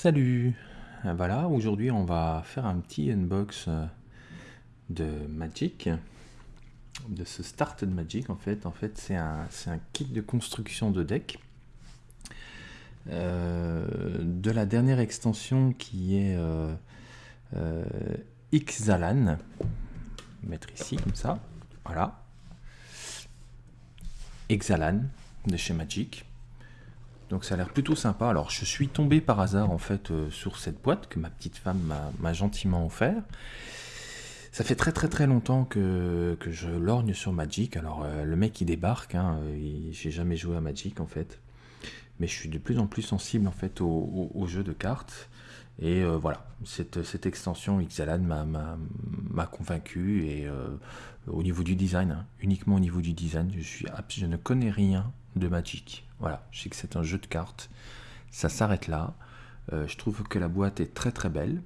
Salut euh, Voilà, aujourd'hui on va faire un petit unbox euh, de Magic, de ce start de Magic en fait. En fait c'est un, kit de construction de deck euh, de la dernière extension qui est euh, Xalan. Mettre ici comme ça, voilà. Xalan de chez Magic. Donc ça a l'air plutôt sympa. Alors je suis tombé par hasard en fait euh, sur cette boîte que ma petite femme m'a gentiment offert. Ça fait très très très longtemps que, je lorgne sur Magic. Alors euh, le mec il débarque, hein, j'ai jamais joué à Magic en fait. Mais je suis de plus en plus sensible en fait au, au, jeu de cartes. Et euh, voilà, cette, cette, extension Xalan m'a convaincu et au niveau du design, hein, uniquement au niveau du design, je, ne connais rien de Magic. Voilà, je sais que c'est un jeu de cartes. Ça s'arrête là. Euh, je trouve que la boîte est très très belle.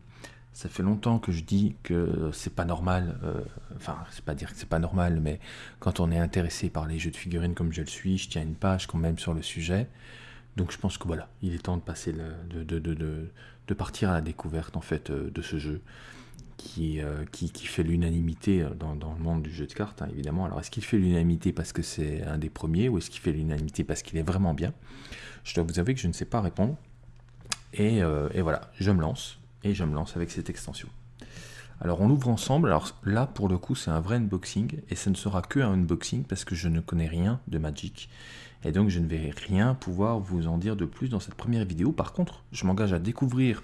Ça fait longtemps que je dis que c'est pas normal, euh, enfin, c'est pas dire que c'est pas normal, mais quand on est intéressé par les jeux de figurines comme je le suis, je tiens une page quand même sur le sujet. Donc je pense que voilà, il est temps de passer le, de, partir à la découverte en fait euh, de ce jeu. Euh, qui, qui, fait l'unanimité euh, dans, dans, le monde du jeu de cartes, hein, évidemment. Alors, est-ce qu'il fait l'unanimité parce que c'est un des premiers ou est-ce qu'il fait l'unanimité parce qu'il est vraiment bien? Je dois vous avouer que je ne sais pas répondre. Et, euh, et, voilà, je me lance. Et je me lance avec cette extension. Alors, on ouvre ensemble. Alors là, pour le coup, c'est un vrai unboxing. Et ce ne sera que un unboxing parce que je ne connais rien de Magic. Et donc, je ne vais rien pouvoir vous en dire de plus dans cette première vidéo. Par contre, je m'engage à découvrir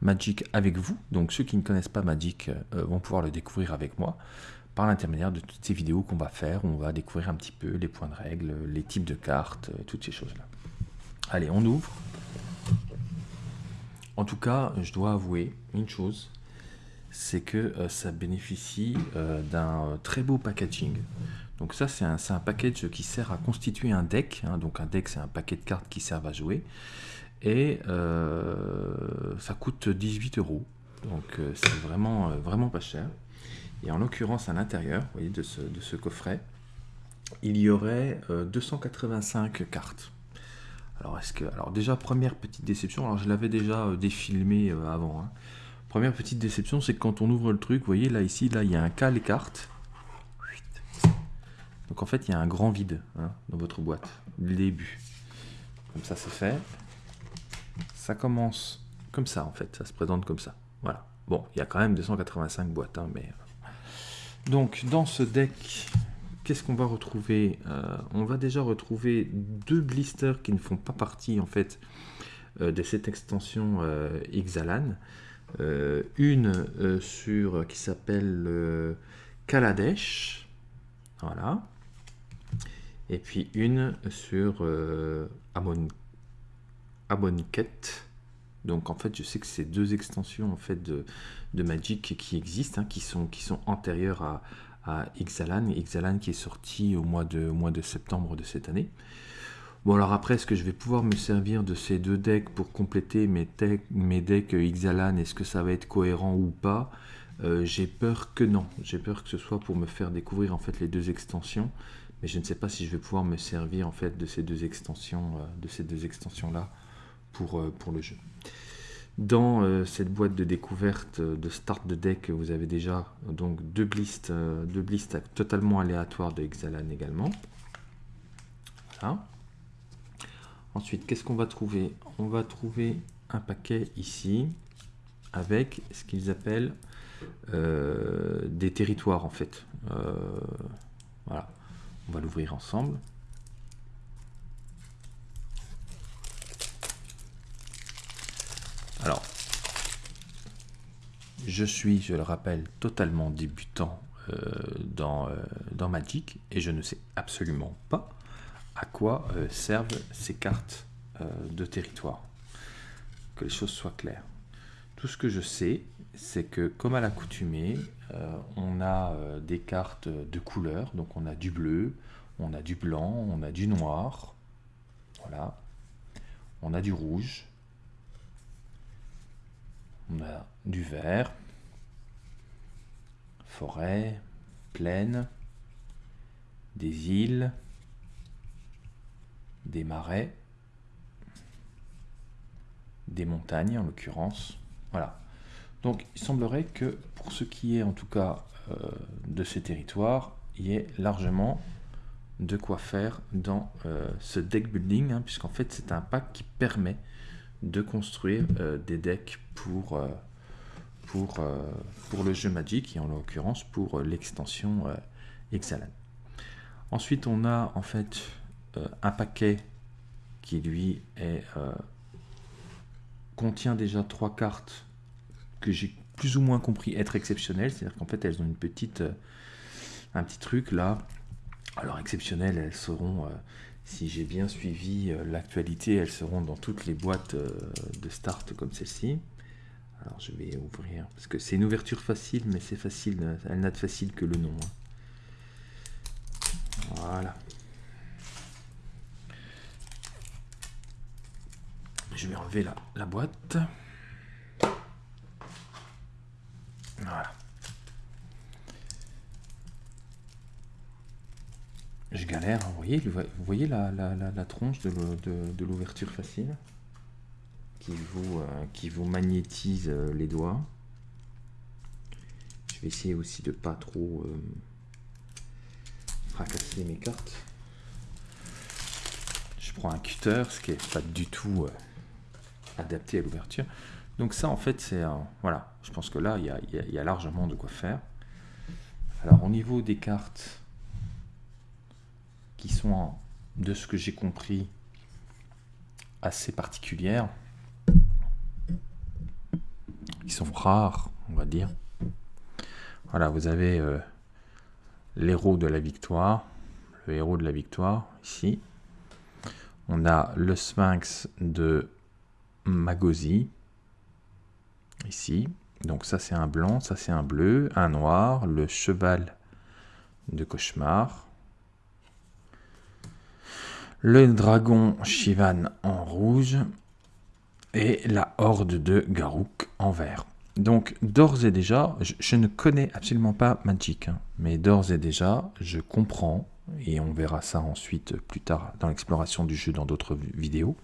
Magic avec vous. Donc ceux qui ne connaissent pas Magic euh, vont pouvoir le découvrir avec moi par l'intermédiaire de toutes ces vidéos qu'on va faire. On va découvrir un petit peu les points de règle, les types de cartes, euh, toutes ces choses-là. Allez, on ouvre. En tout cas, je dois avouer une chose, c'est que euh, ça bénéficie d'un très beau packaging. Donc ça, c'est un, package qui sert à constituer un deck. Hein. donc un deck, c'est un paquet de cartes qui servent à jouer et euh, ça coûte 18 euros. Donc euh, c'est vraiment, euh, vraiment pas cher. Et en l'occurrence, à l'intérieur voyez, de, ce, de ce coffret, il y aurait 285 cartes. Alors, est-ce que, alors déjà, première petite déception, alors je l'avais déjà défilmé avant. Hein. Première petite déception, c'est que quand on ouvre le truc, vous voyez là, ici, là, il y a un cas les cartes. Donc en fait, il y a un grand vide hein, dans votre boîte, le début. Comme ça, c'est fait ça commence comme ça en fait, ça se présente comme ça. Voilà. Bon, il y a quand même 285 boîtes, hein, mais... Euh. Donc, dans ce deck, qu'est-ce qu'on va retrouver euh, On va déjà retrouver deux blisters qui ne font pas partie, en fait, euh, de cette extension Xalan. une sur qui s'appelle Kaladesh, voilà. Et puis une sur Amon Amonkhet. Donc en fait, je sais que c'est deux extensions en fait de, Magic qui existent, hein, qui, sont, qui sont antérieures à, à Xalan. Xalan qui est sorti au mois, de, mois de septembre de cette année. Bon alors après, est-ce que je vais pouvoir me servir de ces deux decks pour compléter mes, mes decks Xalan Est-ce que ça va être cohérent ou pas? Euh, J'ai peur que non. J'ai peur que ce soit pour me faire découvrir en fait les deux extensions. Mais je ne sais pas si je vais pouvoir me servir en fait de ces deux extensions, euh, de ces deux extensions là pour, euh, pour le jeu. Dans euh, cette boîte de découverte euh, de start de deck, vous avez déjà donc deux blistes, deux blistes totalement aléatoires de Xalan également. Voilà. Ensuite, qu'est-ce qu'on va trouver? On va trouver un paquet ici avec ce qu'ils appellent des territoires en fait. voilà, on va l'ouvrir ensemble. Alors, je suis, je le rappelle, totalement débutant euh, dans, euh, dans, Magic et je ne sais absolument pas à quoi euh, servent ces cartes de territoire. Que les choses soient claires. Tout ce que je sais, c'est que comme à l'accoutumée, on a des cartes de couleurs, donc on a du bleu, on a du blanc, on a du noir, voilà, on a du rouge, on a du vert, forêt, plaine, des îles, des marais, des montagnes en l'occurrence. Voilà. Donc il semblerait que pour ce qui est en tout cas euh, de ces territoires, il y ait largement de quoi faire dans euh, ce deck building, hein, puisqu'en fait c'est un pack qui permet de construire euh, des decks pour, pour, pour le jeu Magic, et en l'occurrence pour l'extension Exalan. Ensuite on a en fait un paquet qui lui contient déjà trois cartes que j'ai plus ou moins compris être exceptionnelles, c'est-à-dire qu'en fait elles ont une petite, euh, un petit truc là. Alors exceptionnelles, elles seront, euh, si j'ai bien suivi euh, l'actualité, elles seront dans toutes les boîtes de start comme celle-ci. Alors je vais ouvrir, parce que c'est une ouverture facile, mais c'est facile, elle n'a de facile que le nom. Hein. Voilà. Je vais enlever la, la boîte. Voilà. Je galère, vous voyez, vous voyez la, tronche de l'ouverture facile qui vous, euh, qui vous magnétise euh, les doigts. Je vais essayer aussi de pas trop euh, fracasser mes cartes. Je prends un cutter, ce qui est pas du tout adapté à l'ouverture. Donc ça, en fait, c'est... voilà, je pense que là, il y, a, largement de quoi faire. Alors, au niveau des cartes qui sont, de ce que j'ai compris, assez particulières, qui sont rares, on va dire. Voilà, vous avez euh, l'héros de la victoire, le héros de la victoire, ici. On a le sphinx de Magosi, ici. Donc ça c'est un blanc, ça c'est un bleu, un noir, le cheval de cauchemar, le dragon Shivan en rouge et la horde de Garouk en vert. Donc d'ores et déjà, je, ne connais absolument pas Magic, hein, mais d'ores et déjà, je comprends, et on verra ça ensuite plus tard dans l'exploration du jeu dans d'autres vidéos,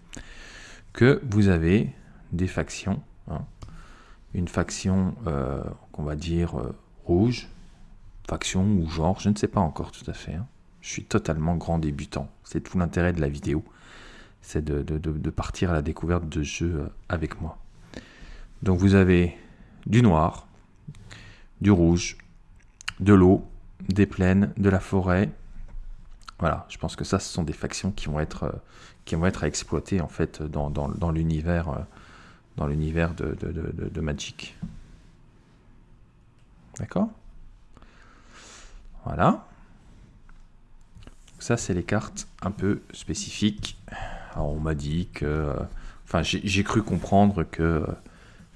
que vous avez des factions, hein, une faction euh, qu'on va dire euh, rouge, faction ou genre, je ne sais pas encore tout à fait. Hein. Je suis totalement grand débutant. C'est tout l'intérêt de la vidéo. C'est de, partir à la découverte de jeux euh, avec moi. Donc vous avez du noir, du rouge, de l'eau, des plaines, de la forêt. Voilà, je pense que ça, ce sont des factions qui vont être, qui vont être à exploiter en fait dans, l'univers dans l'univers de, Magic. D'accord? Voilà. Ça, c'est les cartes un peu spécifiques. Alors, on m'a dit que... Enfin, j'ai cru comprendre que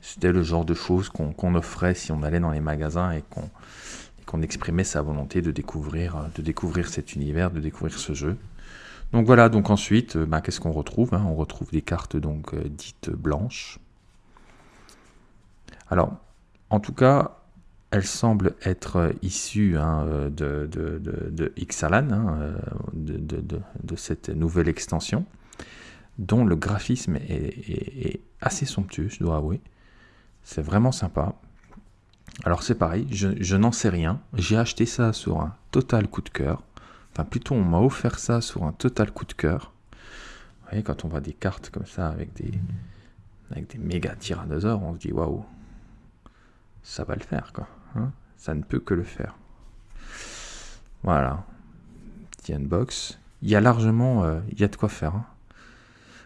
c'était le genre de choses qu'on offrait si on allait dans les magasins et qu'on exprimait sa volonté de découvrir, de découvrir cet univers, de découvrir ce jeu. Donc voilà, donc ensuite, bah, qu'est-ce qu'on retrouve hein? On retrouve des cartes donc euh, dites blanches. Alors, en tout cas, elle semble être issue de, Xalan, de, cette nouvelle extension, dont le graphisme est, assez somptueux, je dois avouer. C'est vraiment sympa. Alors c'est pareil, je, je n'en sais rien. J'ai acheté ça sur un total coup de cœur. Enfin plutôt on m'a offert ça sur un total coup de cœur. Vous voyez, quand on voit des cartes comme ça avec des, avec des méga tyrannosaures, on se dit waouh, ça va le faire, quoi. Hein. ça ne peut que le faire. Voilà. Petit unbox. Il y a largement, euh, il y a de quoi faire. Hein.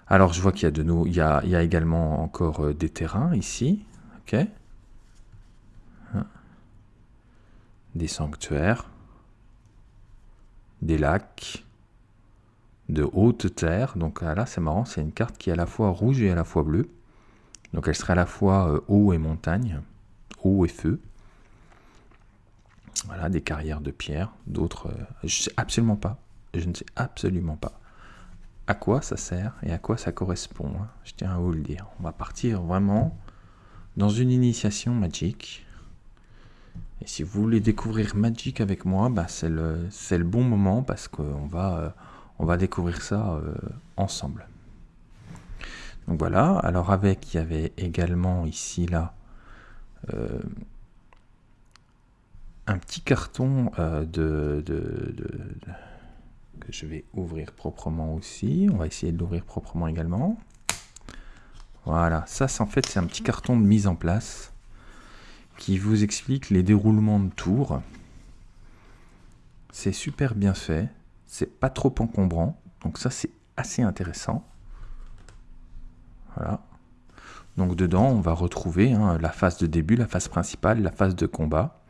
Alors, je vois qu'il y a de nous, il y a, il y également encore euh, des terrains ici. Ok. Hein. Des sanctuaires. Des lacs. De hautes terres. Donc là, c'est marrant, c'est une carte qui est à la fois rouge et à la fois bleue. Donc elle serait à la fois euh, eau et montagne eau et feu. Voilà, des carrières de pierre, d'autres... Euh, je sais absolument pas, je ne sais absolument pas à quoi ça sert et à quoi ça correspond. Hein. Je tiens à vous le dire. On va partir vraiment dans une initiation Magic. Et si vous voulez découvrir Magic avec moi, bah c'est le, le, bon moment parce qu'on va, euh, va découvrir ça euh, ensemble. Donc voilà, alors avec, il y avait également ici, là, un petit carton euh, de, que je vais ouvrir proprement aussi. On va essayer de l'ouvrir proprement également. Voilà, ça en fait c'est un petit carton de mise en place qui vous explique les déroulements de tours. C'est super bien fait, c'est pas trop encombrant, donc ça c'est assez intéressant. Voilà. Donc dedans, on va retrouver hein, la phase de début, la phase principale, la phase de combat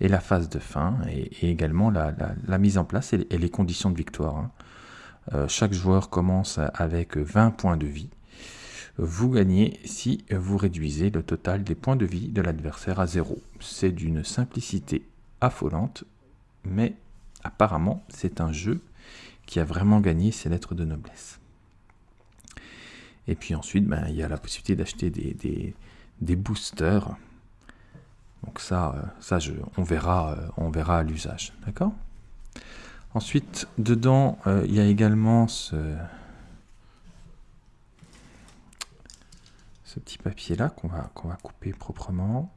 et la phase de fin, et, également la, mise en place et, les conditions de victoire. Hein. Euh, chaque joueur commence avec 20 points de vie. Vous gagnez si vous réduisez le total des points de vie de l'adversaire à zéro. C'est d'une simplicité affolante, mais apparemment c'est un jeu qui a vraiment gagné ses lettres de noblesse. Et puis ensuite, ben, il y a la possibilité d'acheter des, des, boosters. Donc ça, euh, on, verra, euh, l'usage. D'accord? Ensuite, dedans, euh, il y a également ce, petit papier-là qu'on va, couper proprement.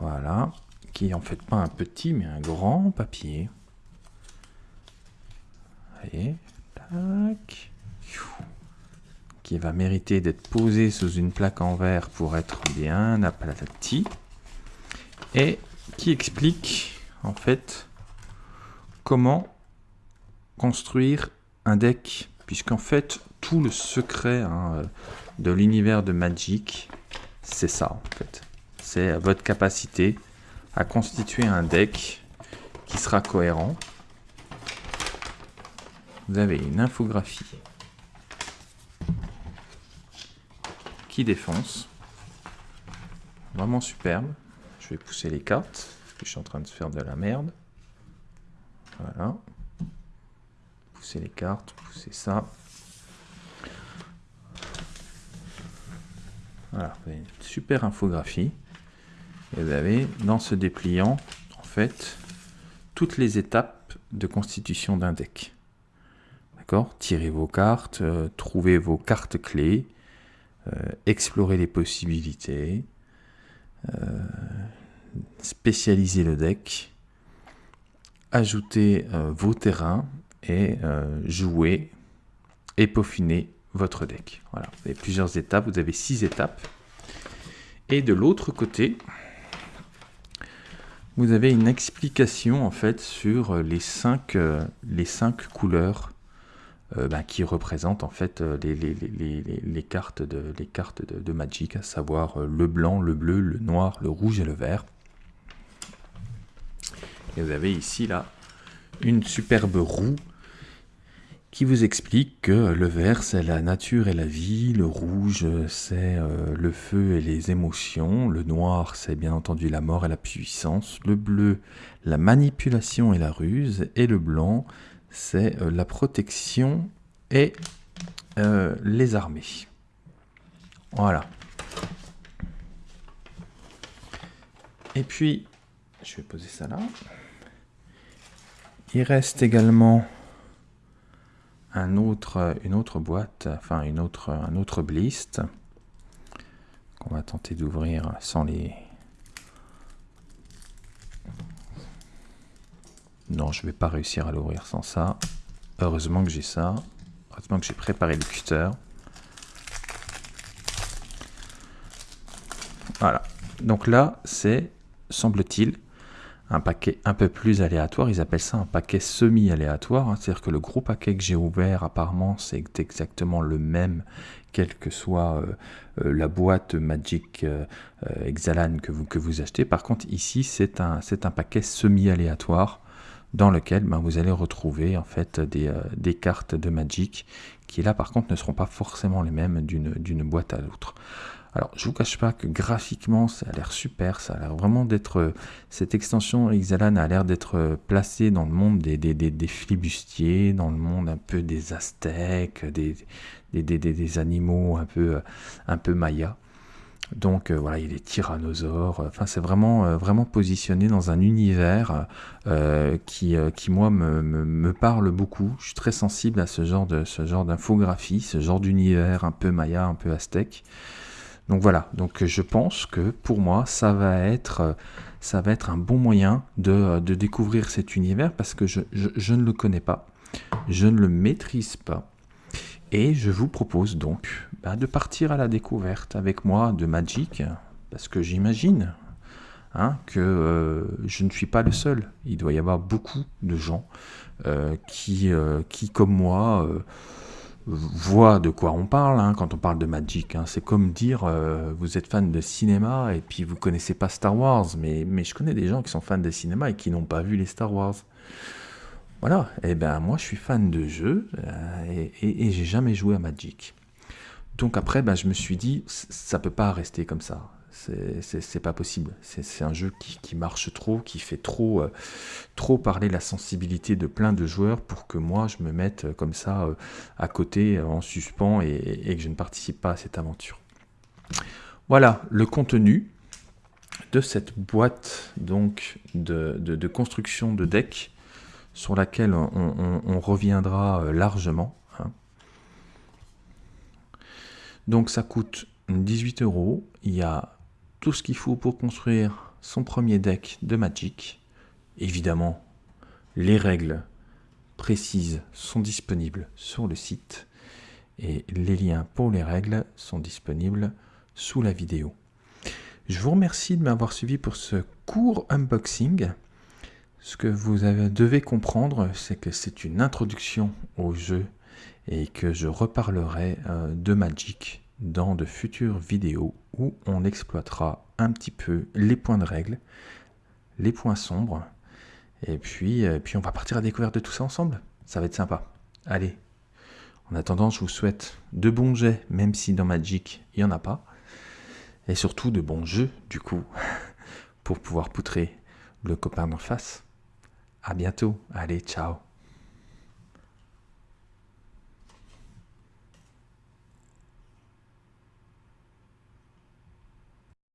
Voilà. Qui est en fait pas un petit, mais un grand papier. Allez, tac qui va mériter d'être posé sous une plaque en verre pour être bien aplati et qui explique en fait comment construire un deck puisqu'en fait tout le secret hein, de l'univers de Magic c'est ça en fait. C'est votre capacité à constituer un deck qui sera cohérent. Vous avez une infographie qui défonce. Vraiment superbe. Je vais pousser les cartes, je suis en train de faire de la merde. Voilà. Pousser les cartes, pousser ça. Voilà, une super infographie. Et vous avez dans ce dépliant, en fait, toutes les étapes de constitution d'un deck. D'accord? Tirez vos cartes, euh, trouvez vos cartes clés, explorer les possibilités, euh, spécialiser le deck, ajouter euh, vos terrains et jouer et peaufiner votre deck. Voilà, vous avez plusieurs étapes, vous avez six étapes. Et de l'autre côté, vous avez une explication en fait sur les cinq, les cinq couleurs euh, bah, qui représente en fait euh, les, cartes, de, les cartes de, Magic, à savoir euh, le blanc, le bleu, le noir, le rouge et le vert. Et vous avez ici là une superbe roue qui vous explique que le vert c'est la nature et la vie, le rouge c'est le feu et les émotions, le noir c'est bien entendu la mort et la puissance, le bleu la manipulation et la ruse, et le blanc c'est euh, la protection et euh, les armées. Voilà. Et puis, je vais poser ça là. Il reste également un autre, une autre boîte, enfin une autre, un autre blist qu'on va tenter d'ouvrir sans les, Non, je vais pas réussir à l'ouvrir sans ça. Heureusement que j'ai ça. Heureusement que j'ai préparé le cutter. Voilà. Donc là, c'est, semble-t-il, un paquet un peu plus aléatoire. Ils appellent ça un paquet semi-aléatoire. Hein. C'est-à-dire que le gros paquet que j'ai ouvert, apparemment, c'est exactement le même, quelle que soit euh, euh, la boîte Magic euh, Exalan que vous, achetez. Par contre, ici, c'est un paquet semi-aléatoire dans lequel ben, vous allez retrouver en fait des, euh, des, cartes de Magic qui là par contre ne seront pas forcément les mêmes d'une boîte à l'autre. Alors je vous cache pas que graphiquement ça a l'air super, ça a l'air vraiment d'être cette extension Ixalan a l'air d'être placée dans le monde des, des, des, des, flibustiers, dans le monde un peu des aztèques, des, des, animaux un peu un peu mayas. Donc euh, voilà, il y a des c'est vraiment, euh, vraiment positionné dans un univers euh, qui, qui, moi, me, me, parle beaucoup. Je suis très sensible à ce genre de ce genre d'infographie, ce genre d'univers un peu maya, un peu aztèque. Donc voilà. Donc je pense que pour moi, ça va être, ça va être un bon moyen de, de découvrir cet univers parce que je, je ne le connais pas, je ne le maîtrise pas. Et je vous propose donc bah, de partir à la découverte avec moi de Magic, parce que j'imagine hein, que euh, je ne suis pas le seul. Il doit y avoir beaucoup de gens euh, qui, euh, qui, comme moi, voient de quoi on parle hein, quand on parle de Magic. Hein. C'est comme dire vous êtes fan de cinéma et puis vous connaissez pas Star Wars, mais je connais des gens qui sont fans de cinéma et qui n'ont pas vu les Star Wars. Voilà, et eh ben moi je suis fan de jeux euh, et, j'ai jamais joué à Magic. Donc après, ben, je me suis dit, ça peut pas rester comme ça. C'est pas possible. C'est un jeu qui, marche trop, qui fait trop, euh, trop parler la sensibilité de plein de joueurs pour que moi je me mette comme ça euh, à côté en suspens et, que je ne participe pas à cette aventure. Voilà le contenu de cette boîte donc de, de construction de deck sur laquelle on, reviendra euh, largement. Hein. Donc ça coûte 18 euros. Il y a tout ce qu'il faut pour construire son premier deck de Magic. Évidemment, les règles précises sont disponibles sur le site et les liens pour les règles sont disponibles sous la vidéo. Je vous remercie de m'avoir suivi pour ce court unboxing. Ce que vous devez comprendre, c'est que c'est une introduction au jeu et que je reparlerai euh, de Magic dans de futures vidéos où on exploitera un petit peu les points de règle, les points sombres, et puis, euh, puis on va partir à découvrir de tout ça ensemble. Ça va être sympa. Allez, en attendant, je vous souhaite de bons jets, même si dans Magic, il n'y en a pas, et surtout de bons jeux, du coup, pour pouvoir poutrer le copain d'en face. À bientôt. Allez, ciao.